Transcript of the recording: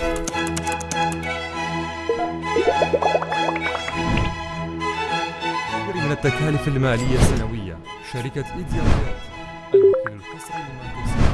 من التكاليف المالية السنوية شركة إيديا الوكيل القصري لمنتوسي.